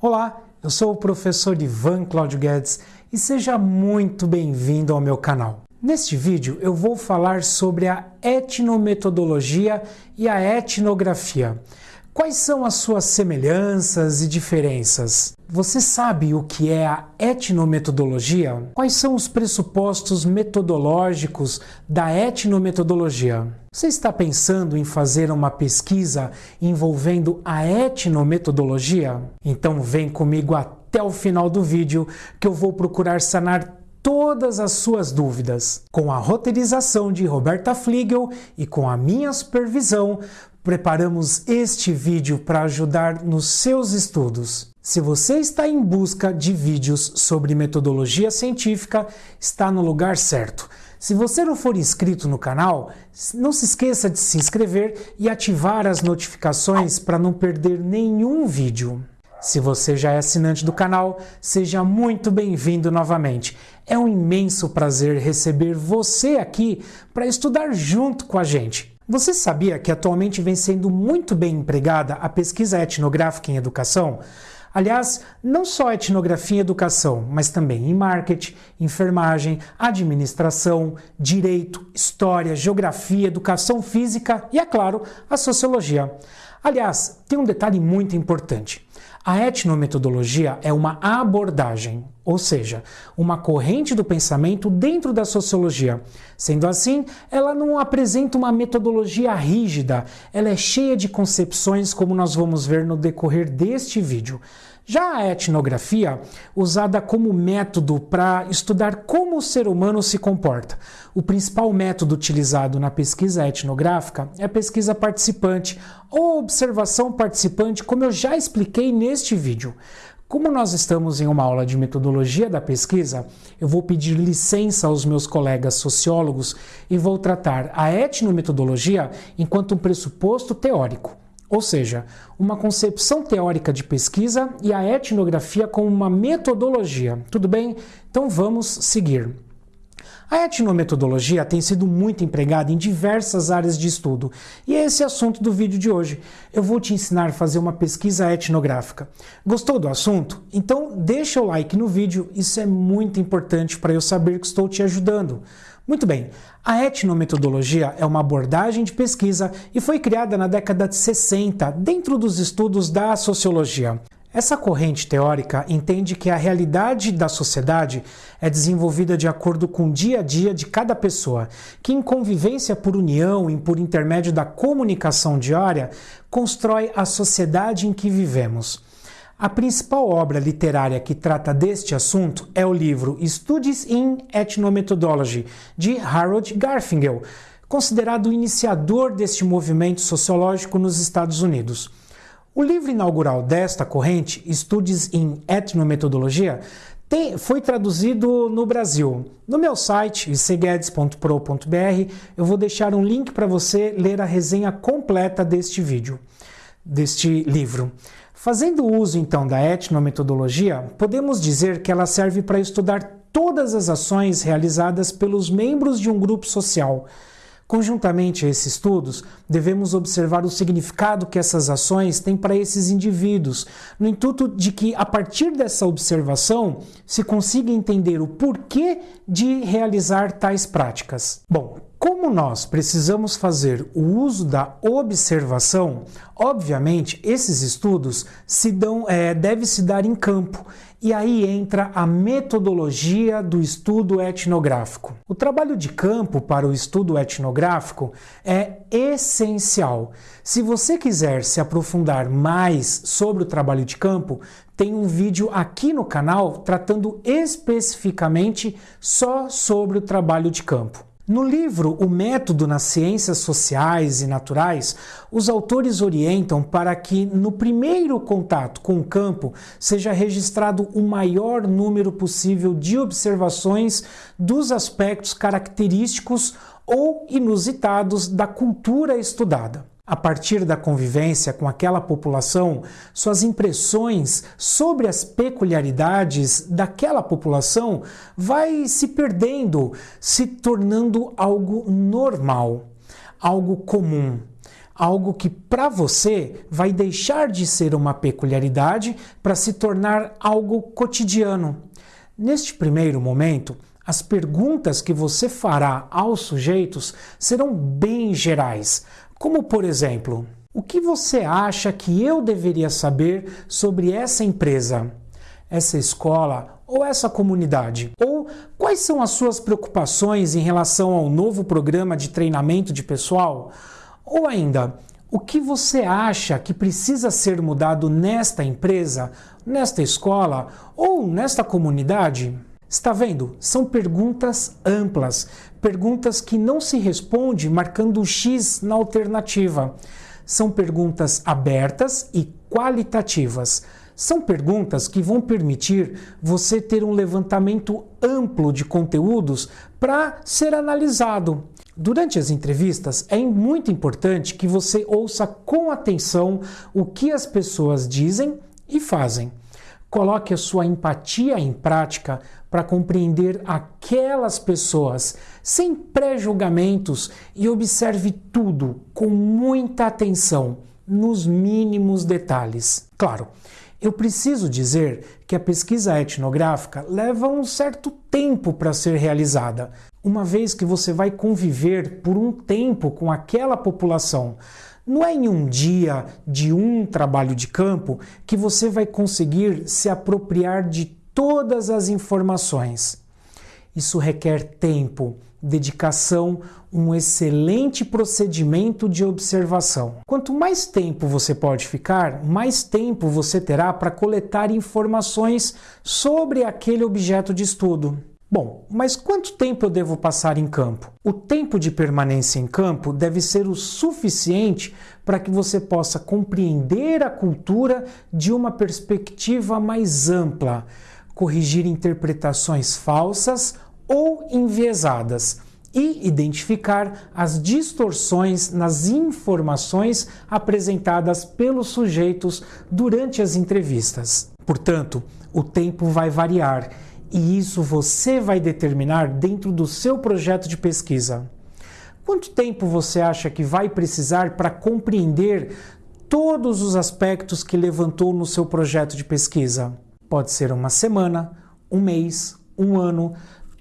Olá, eu sou o professor Ivan Cláudio Guedes e seja muito bem-vindo ao meu canal. Neste vídeo eu vou falar sobre a etnometodologia e a etnografia. Quais são as suas semelhanças e diferenças? Você sabe o que é a etnometodologia? Quais são os pressupostos metodológicos da etnometodologia? Você está pensando em fazer uma pesquisa envolvendo a etnometodologia? Então vem comigo até o final do vídeo que eu vou procurar sanar todas as suas dúvidas. Com a roteirização de Roberta Fliegel e com a minha supervisão, preparamos este vídeo para ajudar nos seus estudos. Se você está em busca de vídeos sobre metodologia científica, está no lugar certo. Se você não for inscrito no canal, não se esqueça de se inscrever e ativar as notificações para não perder nenhum vídeo. Se você já é assinante do canal, seja muito bem-vindo novamente. É um imenso prazer receber você aqui para estudar junto com a gente. Você sabia que atualmente vem sendo muito bem empregada a pesquisa etnográfica em educação? Aliás, não só etnografia em educação, mas também em marketing, enfermagem, administração, direito, história, geografia, educação física e, é claro, a sociologia. Aliás, tem um detalhe muito importante. A etnometodologia é uma abordagem, ou seja, uma corrente do pensamento dentro da sociologia. Sendo assim, ela não apresenta uma metodologia rígida, ela é cheia de concepções, como nós vamos ver no decorrer deste vídeo. Já a etnografia, usada como método para estudar como o ser humano se comporta. O principal método utilizado na pesquisa etnográfica é a pesquisa participante ou observação participante, como eu já expliquei neste vídeo. Como nós estamos em uma aula de metodologia da pesquisa, eu vou pedir licença aos meus colegas sociólogos e vou tratar a etnometodologia enquanto um pressuposto teórico. Ou seja, uma concepção teórica de pesquisa e a etnografia como uma metodologia. Tudo bem? Então vamos seguir. A etnometodologia tem sido muito empregada em diversas áreas de estudo, e é esse assunto do vídeo de hoje. Eu vou te ensinar a fazer uma pesquisa etnográfica. Gostou do assunto? Então deixa o like no vídeo, isso é muito importante para eu saber que estou te ajudando. Muito bem, a etnometodologia é uma abordagem de pesquisa e foi criada na década de 60 dentro dos estudos da sociologia. Essa corrente teórica entende que a realidade da sociedade é desenvolvida de acordo com o dia a dia de cada pessoa, que em convivência por união e por intermédio da comunicação diária constrói a sociedade em que vivemos. A principal obra literária que trata deste assunto é o livro Studies in Ethnomethodology, de Harold Garfinkel, considerado o iniciador deste movimento sociológico nos Estados Unidos. O livro inaugural desta corrente, Studies in Ethnomethodologia, tem, foi traduzido no Brasil. No meu site, cguedes.pro.br, eu vou deixar um link para você ler a resenha completa deste vídeo, deste livro. Fazendo uso então da etnometodologia, podemos dizer que ela serve para estudar todas as ações realizadas pelos membros de um grupo social. Conjuntamente a esses estudos, devemos observar o significado que essas ações têm para esses indivíduos, no intuito de que, a partir dessa observação, se consiga entender o porquê de realizar tais práticas. Bom, como nós precisamos fazer o uso da observação, obviamente esses estudos se dão, é, deve se dar em campo. E aí entra a metodologia do estudo etnográfico. O trabalho de campo para o estudo etnográfico é essencial. Se você quiser se aprofundar mais sobre o trabalho de campo, tem um vídeo aqui no canal tratando especificamente só sobre o trabalho de campo. No livro O Método nas Ciências Sociais e Naturais, os autores orientam para que, no primeiro contato com o campo, seja registrado o maior número possível de observações dos aspectos característicos ou inusitados da cultura estudada a partir da convivência com aquela população, suas impressões sobre as peculiaridades daquela população vai se perdendo, se tornando algo normal, algo comum, algo que para você vai deixar de ser uma peculiaridade para se tornar algo cotidiano. Neste primeiro momento, as perguntas que você fará aos sujeitos serão bem gerais, como por exemplo: o que você acha que eu deveria saber sobre essa empresa, essa escola ou essa comunidade? Ou quais são as suas preocupações em relação ao novo programa de treinamento de pessoal? Ou ainda, o que você acha que precisa ser mudado nesta empresa, nesta escola ou nesta comunidade? Está vendo? São perguntas amplas, perguntas que não se responde marcando o X na alternativa. São perguntas abertas e qualitativas. São perguntas que vão permitir você ter um levantamento amplo de conteúdos para ser analisado. Durante as entrevistas, é muito importante que você ouça com atenção o que as pessoas dizem e fazem. Coloque a sua empatia em prática para compreender aquelas pessoas sem pré-julgamentos e observe tudo com muita atenção, nos mínimos detalhes. Claro, eu preciso dizer que a pesquisa etnográfica leva um certo tempo para ser realizada, uma vez que você vai conviver por um tempo com aquela população. Não é em um dia de um trabalho de campo que você vai conseguir se apropriar de todas as informações. Isso requer tempo, dedicação, um excelente procedimento de observação. Quanto mais tempo você pode ficar, mais tempo você terá para coletar informações sobre aquele objeto de estudo. Bom, mas quanto tempo eu devo passar em campo? O tempo de permanência em campo deve ser o suficiente para que você possa compreender a cultura de uma perspectiva mais ampla, corrigir interpretações falsas ou enviesadas e identificar as distorções nas informações apresentadas pelos sujeitos durante as entrevistas. Portanto, o tempo vai variar e isso você vai determinar dentro do seu projeto de pesquisa. Quanto tempo você acha que vai precisar para compreender todos os aspectos que levantou no seu projeto de pesquisa? Pode ser uma semana, um mês, um ano,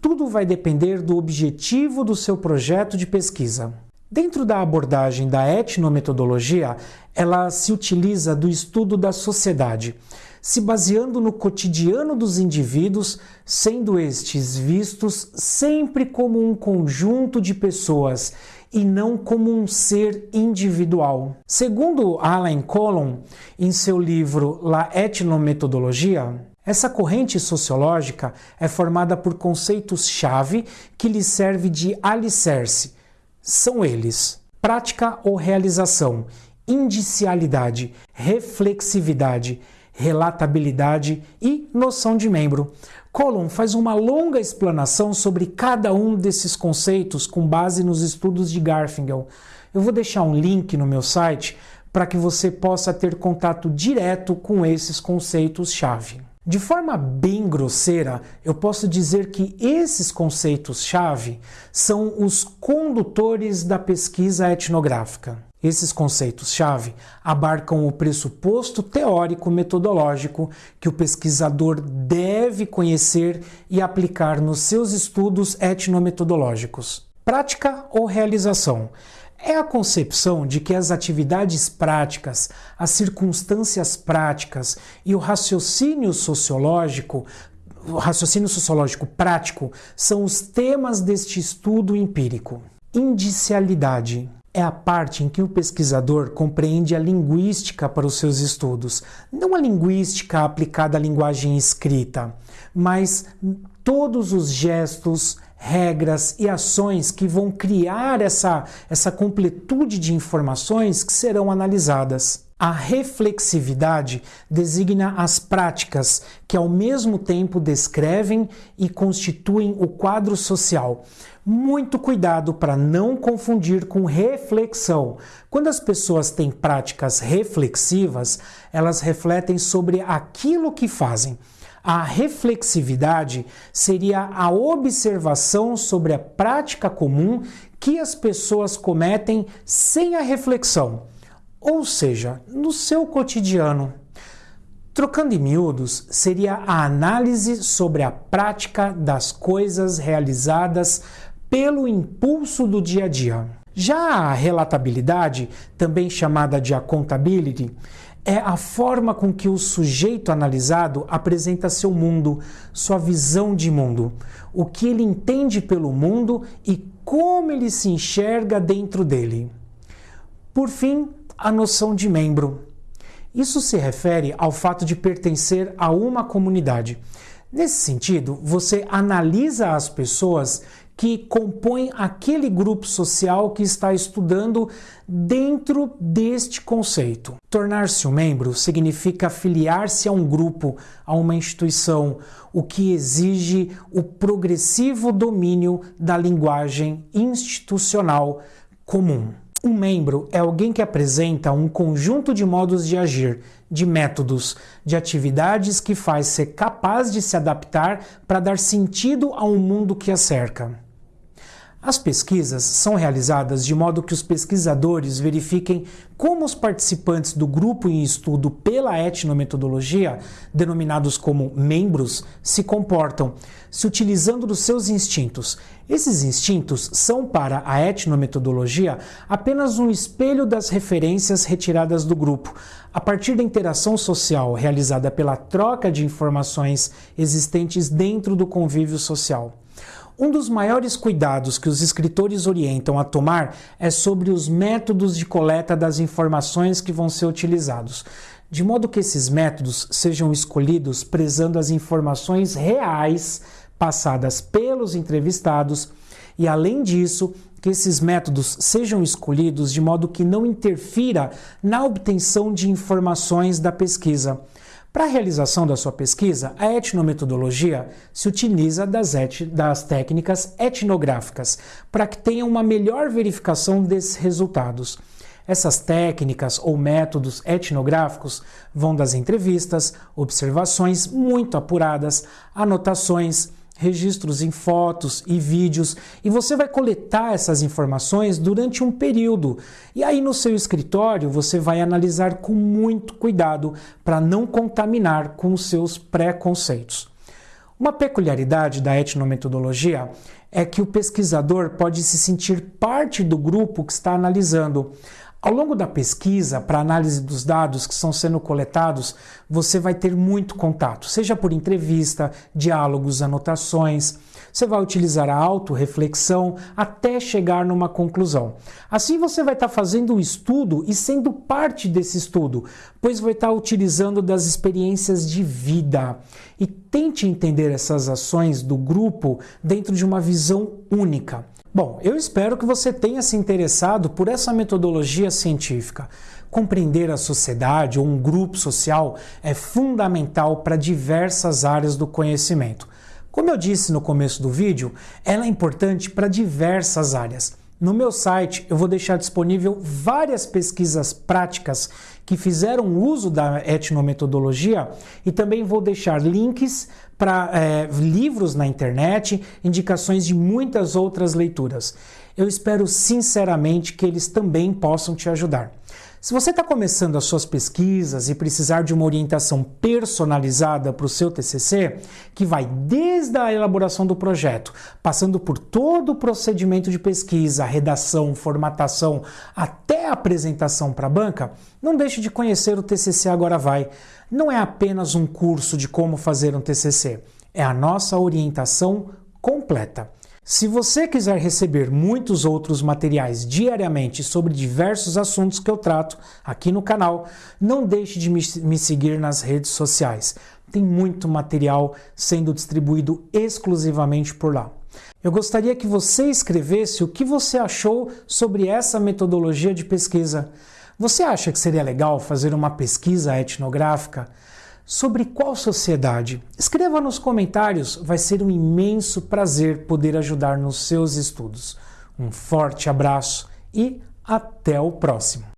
tudo vai depender do objetivo do seu projeto de pesquisa. Dentro da abordagem da etnometodologia, ela se utiliza do estudo da sociedade se baseando no cotidiano dos indivíduos, sendo estes vistos sempre como um conjunto de pessoas e não como um ser individual. Segundo Alan Colon, em seu livro La Etnometodologia, essa corrente sociológica é formada por conceitos-chave que lhe serve de alicerce. São eles: prática ou realização, indicialidade, reflexividade, relatabilidade e noção de membro. Colon faz uma longa explanação sobre cada um desses conceitos com base nos estudos de Garfinkel. Eu vou deixar um link no meu site para que você possa ter contato direto com esses conceitos-chave. De forma bem grosseira, eu posso dizer que esses conceitos-chave são os condutores da pesquisa etnográfica. Esses conceitos-chave abarcam o pressuposto teórico-metodológico que o pesquisador deve conhecer e aplicar nos seus estudos etnometodológicos. Prática ou realização? É a concepção de que as atividades práticas, as circunstâncias práticas e o raciocínio sociológico o raciocínio sociológico prático são os temas deste estudo empírico. Indicialidade é a parte em que o pesquisador compreende a linguística para os seus estudos, não a linguística aplicada à linguagem escrita, mas todos os gestos, regras e ações que vão criar essa, essa completude de informações que serão analisadas. A reflexividade designa as práticas que, ao mesmo tempo, descrevem e constituem o quadro social. Muito cuidado para não confundir com reflexão. Quando as pessoas têm práticas reflexivas, elas refletem sobre aquilo que fazem. A reflexividade seria a observação sobre a prática comum que as pessoas cometem sem a reflexão, ou seja, no seu cotidiano. Trocando em miúdos, seria a análise sobre a prática das coisas realizadas pelo impulso do dia a dia. Já a relatabilidade, também chamada de accountability, é a forma com que o sujeito analisado apresenta seu mundo, sua visão de mundo, o que ele entende pelo mundo e como ele se enxerga dentro dele. Por fim, a noção de membro. Isso se refere ao fato de pertencer a uma comunidade. Nesse sentido, você analisa as pessoas que compõem aquele grupo social que está estudando dentro deste conceito. Tornar-se um membro significa afiliar-se a um grupo, a uma instituição, o que exige o progressivo domínio da linguagem institucional comum. Um membro é alguém que apresenta um conjunto de modos de agir, de métodos, de atividades que faz ser capaz de se adaptar para dar sentido a um mundo que a cerca. As pesquisas são realizadas de modo que os pesquisadores verifiquem como os participantes do grupo em estudo pela etnometodologia, denominados como membros, se comportam, se utilizando dos seus instintos. Esses instintos são, para a etnometodologia, apenas um espelho das referências retiradas do grupo, a partir da interação social realizada pela troca de informações existentes dentro do convívio social. Um dos maiores cuidados que os escritores orientam a tomar é sobre os métodos de coleta das informações que vão ser utilizados, de modo que esses métodos sejam escolhidos prezando as informações reais passadas pelos entrevistados e, além disso, que esses métodos sejam escolhidos de modo que não interfira na obtenção de informações da pesquisa. Para a realização da sua pesquisa, a etnometodologia se utiliza das, et das técnicas etnográficas para que tenha uma melhor verificação desses resultados. Essas técnicas ou métodos etnográficos vão das entrevistas, observações muito apuradas, anotações, registros em fotos e vídeos, e você vai coletar essas informações durante um período. E aí no seu escritório você vai analisar com muito cuidado para não contaminar com os seus preconceitos. Uma peculiaridade da etnometodologia é que o pesquisador pode se sentir parte do grupo que está analisando. Ao longo da pesquisa, para análise dos dados que estão sendo coletados, você vai ter muito contato, seja por entrevista, diálogos, anotações. Você vai utilizar a autorreflexão até chegar numa conclusão. Assim você vai estar fazendo o estudo e sendo parte desse estudo, pois vai estar utilizando das experiências de vida. E tente entender essas ações do grupo dentro de uma visão única. Bom, eu espero que você tenha se interessado por essa metodologia científica. Compreender a sociedade ou um grupo social é fundamental para diversas áreas do conhecimento. Como eu disse no começo do vídeo, ela é importante para diversas áreas. No meu site eu vou deixar disponível várias pesquisas práticas que fizeram uso da etnometodologia e também vou deixar links para é, livros na internet, indicações de muitas outras leituras. Eu espero sinceramente que eles também possam te ajudar. Se você está começando as suas pesquisas e precisar de uma orientação personalizada para o seu TCC, que vai desde a elaboração do projeto, passando por todo o procedimento de pesquisa, redação, formatação, até a apresentação para a banca, não deixe de conhecer o TCC Agora Vai. Não é apenas um curso de como fazer um TCC, é a nossa orientação completa. Se você quiser receber muitos outros materiais diariamente sobre diversos assuntos que eu trato aqui no canal, não deixe de me seguir nas redes sociais. Tem muito material sendo distribuído exclusivamente por lá. Eu gostaria que você escrevesse o que você achou sobre essa metodologia de pesquisa. Você acha que seria legal fazer uma pesquisa etnográfica? Sobre qual sociedade? Escreva nos comentários, vai ser um imenso prazer poder ajudar nos seus estudos. Um forte abraço e até o próximo!